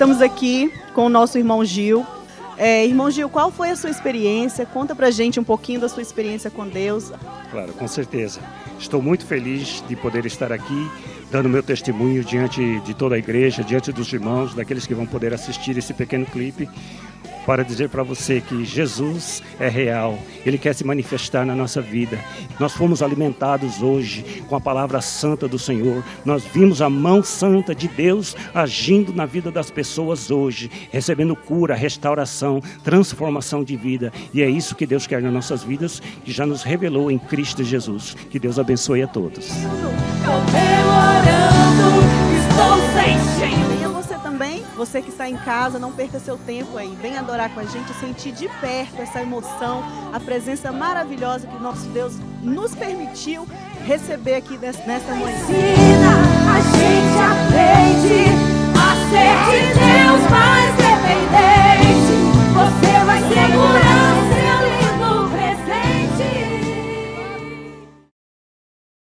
estamos aqui com o nosso irmão Gil. É, irmão Gil, qual foi a sua experiência? Conta pra gente um pouquinho da sua experiência com Deus. Claro, com certeza. Estou muito feliz de poder estar aqui, dando meu testemunho diante de toda a igreja, diante dos irmãos, daqueles que vão poder assistir esse pequeno clipe para dizer para você que Jesus é real, Ele quer se manifestar na nossa vida. Nós fomos alimentados hoje com a palavra santa do Senhor, nós vimos a mão santa de Deus agindo na vida das pessoas hoje, recebendo cura, restauração, transformação de vida, e é isso que Deus quer nas nossas vidas, que já nos revelou em Cristo Jesus. Que Deus abençoe a todos. Você que está em casa, não perca seu tempo aí. Vem adorar com a gente, sentir de perto essa emoção, a presença maravilhosa que nosso Deus nos permitiu receber aqui nesta manhã.